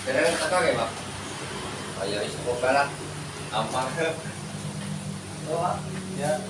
Kailangan tatagay ba? Ayaw isa ko pala. Ampa. Ito ha? Yeah.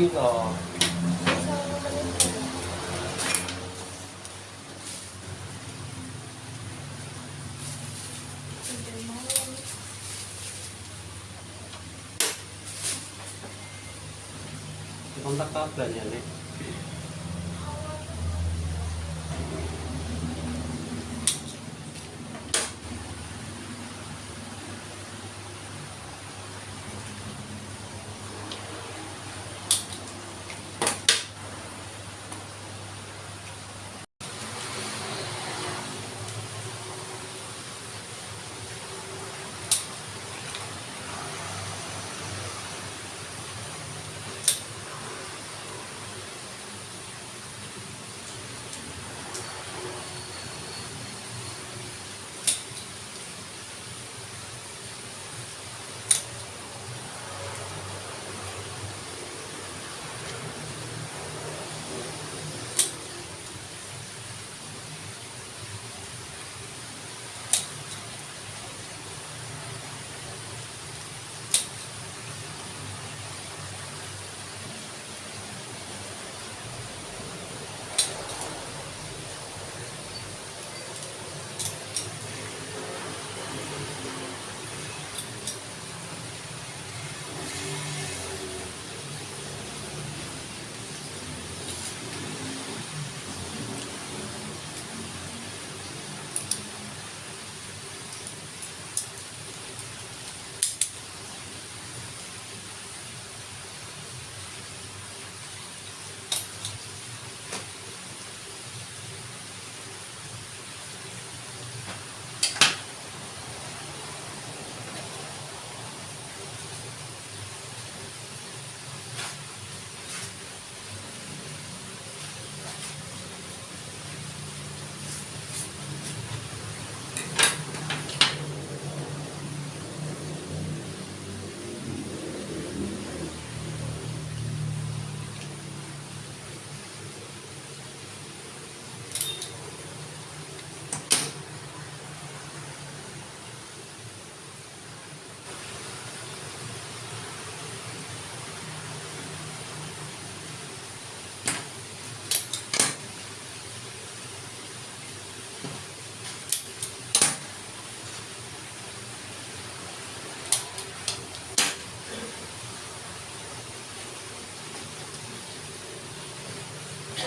Oke loh. Kontak kabar ya,